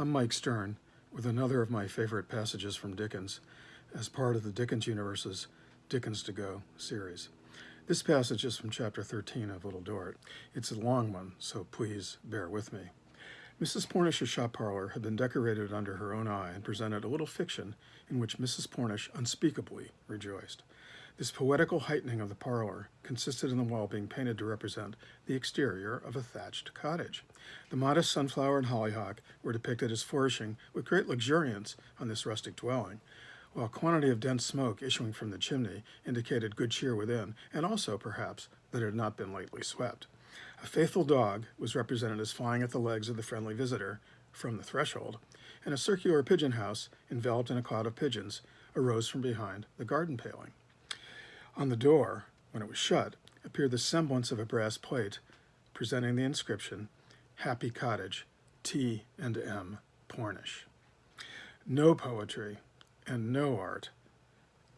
I'm Mike Stern with another of my favorite passages from Dickens as part of the Dickens Universe's Dickens to Go series. This passage is from chapter 13 of Little Dorrit. It's a long one, so please bear with me. Mrs. Plornish's shop parlor had been decorated under her own eye and presented a little fiction in which Mrs. Plornish unspeakably rejoiced. This poetical heightening of the parlor consisted in the wall being painted to represent the exterior of a thatched cottage. The modest sunflower and hollyhock were depicted as flourishing with great luxuriance on this rustic dwelling, while a quantity of dense smoke issuing from the chimney indicated good cheer within, and also, perhaps, that it had not been lately swept. A faithful dog was represented as flying at the legs of the friendly visitor from the threshold, and a circular pigeon house, enveloped in a cloud of pigeons, arose from behind the garden paling. On the door, when it was shut, appeared the semblance of a brass plate presenting the inscription, Happy Cottage, T and M Plornish. No poetry and no art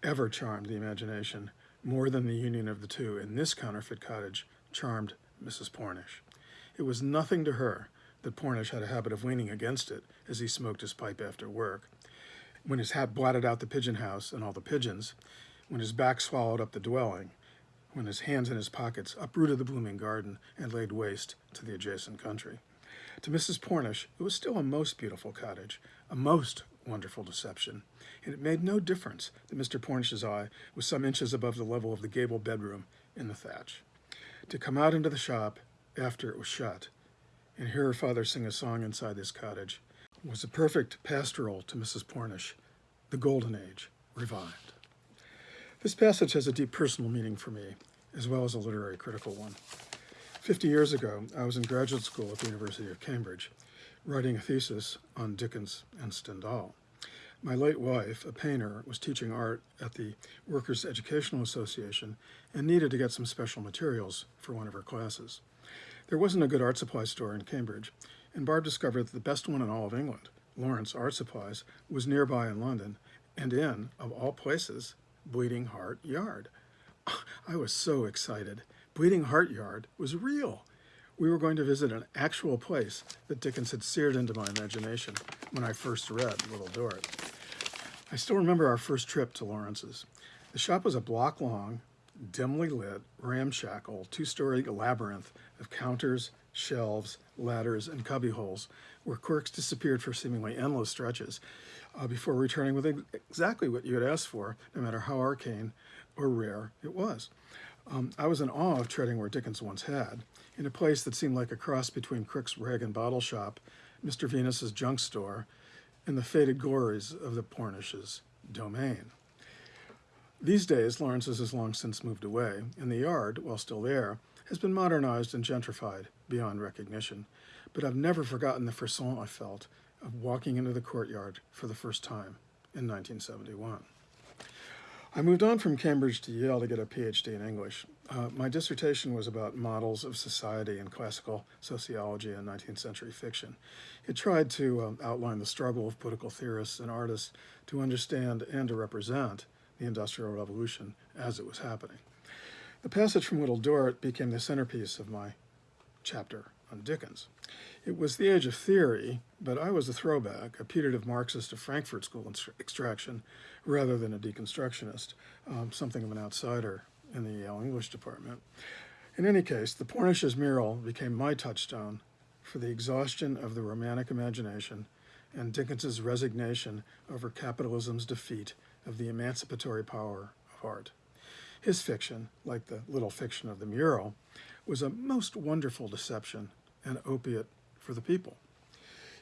ever charmed the imagination more than the union of the two in this counterfeit cottage charmed Mrs. Plornish. It was nothing to her that Plornish had a habit of leaning against it as he smoked his pipe after work. When his hat blotted out the pigeon house and all the pigeons, when his back swallowed up the dwelling, when his hands in his pockets uprooted the blooming garden and laid waste to the adjacent country. To Mrs. Plornish, it was still a most beautiful cottage, a most wonderful deception, and it made no difference that Mr. Plornish's eye was some inches above the level of the gable bedroom in the thatch. To come out into the shop after it was shut and hear her father sing a song inside this cottage was a perfect pastoral to Mrs. Plornish, the golden age revived. This passage has a deep personal meaning for me, as well as a literary critical one. Fifty years ago, I was in graduate school at the University of Cambridge, writing a thesis on Dickens and Stendhal. My late wife, a painter, was teaching art at the Workers' Educational Association and needed to get some special materials for one of her classes. There wasn't a good art supply store in Cambridge, and Barb discovered that the best one in all of England, Lawrence Art Supplies, was nearby in London, and in, of all places, Bleeding Heart Yard. I was so excited. Bleeding Heart Yard was real. We were going to visit an actual place that Dickens had seared into my imagination when I first read Little Dorrit. I still remember our first trip to Lawrence's. The shop was a block long, dimly lit, ramshackle, two-story labyrinth of counters, shelves, ladders, and cubbyholes where quirks disappeared for seemingly endless stretches uh, before returning with exactly what you had asked for, no matter how arcane or rare it was. Um, I was in awe of treading where Dickens once had, in a place that seemed like a cross between Krook's rag and bottle shop, Mr. Venus's junk store, and the faded glories of the Plornishes' domain. These days, Lawrence's has long since moved away, and the yard, while still there, has been modernized and gentrified beyond recognition. But I've never forgotten the frisson I felt of walking into the courtyard for the first time in 1971. I moved on from Cambridge to Yale to get a PhD in English. Uh, my dissertation was about models of society in classical sociology and 19th century fiction. It tried to um, outline the struggle of political theorists and artists to understand and to represent the Industrial Revolution as it was happening. The passage from Little Dorrit became the centerpiece of my chapter on Dickens. It was the age of theory, but I was a throwback, a putative Marxist of Frankfurt School extraction, rather than a deconstructionist, um, something of an outsider in the Yale English department. In any case, the Plornishes mural became my touchstone for the exhaustion of the romantic imagination and Dickens's resignation over capitalism's defeat of the emancipatory power of art. His fiction, like the little fiction of the mural, was a most wonderful deception and opiate for the people.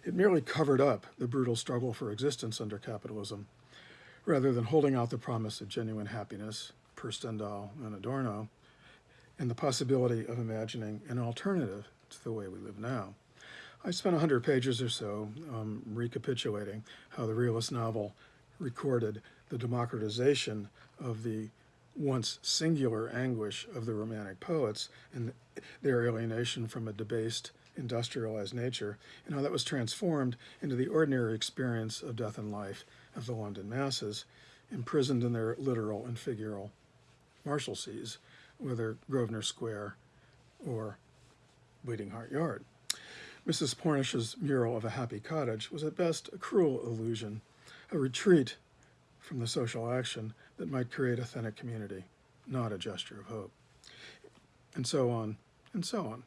It merely covered up the brutal struggle for existence under capitalism, rather than holding out the promise of genuine happiness, per Stendhal and Adorno, and the possibility of imagining an alternative to the way we live now. I spent 100 pages or so um, recapitulating how the realist novel recorded the democratization of the once singular anguish of the Romantic poets and their alienation from a debased, industrialized nature, and how that was transformed into the ordinary experience of death and life of the London masses, imprisoned in their literal and figural Marshalseas, whether Grosvenor Square or Bleeding Heart Yard. Mrs. Plornish's mural of a happy cottage was at best a cruel illusion, a retreat from the social action that might create authentic community, not a gesture of hope. And so on, and so on.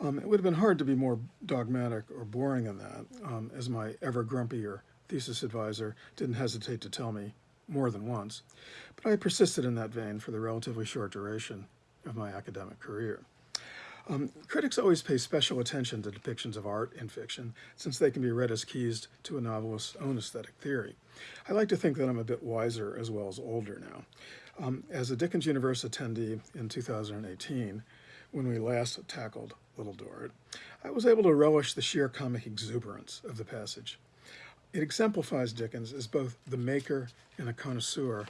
Um, it would have been hard to be more dogmatic or boring than that, um, as my ever grumpier thesis advisor didn't hesitate to tell me more than once. But I persisted in that vein for the relatively short duration of my academic career. Um, critics always pay special attention to depictions of art in fiction, since they can be read as keys to a novelist's own aesthetic theory. I like to think that I'm a bit wiser as well as older now. Um, as a Dickens Universe attendee in 2018, when we last tackled Little Dorrit, I was able to relish the sheer comic exuberance of the passage. It exemplifies Dickens as both the maker and a connoisseur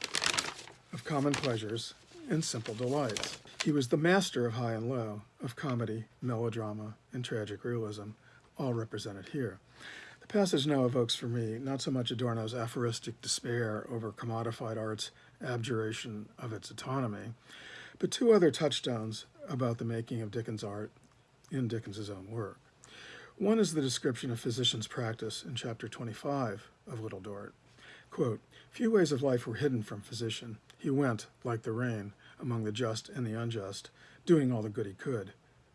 of common pleasures and simple delights. He was the master of high and low, of comedy, melodrama, and tragic realism, all represented here. The passage now evokes for me not so much Adorno's aphoristic despair over commodified art's abjuration of its autonomy, but two other touchstones about the making of Dickens art in Dickens's own work. One is the description of physician's practice in chapter 25 of Little Dorrit. Quote, Few ways of life were hidden from physician. He went, like the rain, among the just and the unjust, doing all the good he could.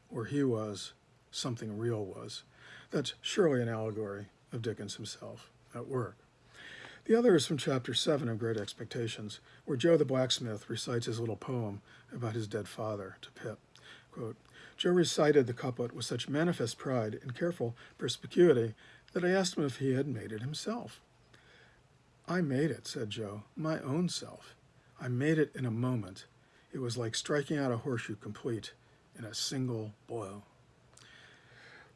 Where he was, something real was. That's surely an allegory of Dickens himself at work. The other is from chapter 7 of Great Expectations, where Joe the blacksmith recites his little poem about his dead father to Pip. Quote, Joe recited the couplet with such manifest pride and careful perspicuity that I asked him if he had made it himself. I made it, said Joe, my own self. I made it in a moment. It was like striking out a horseshoe complete in a single blow.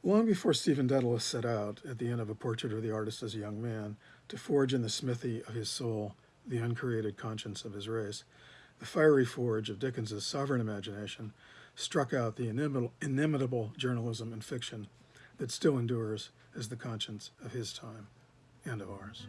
Long before Stephen Dedalus set out, at the end of a portrait of the artist as a young man, to forge in the smithy of his soul the uncreated conscience of his race, the fiery forge of Dickens's sovereign imagination struck out the inimitable, inimitable journalism and fiction that still endures as the conscience of his time and of ours.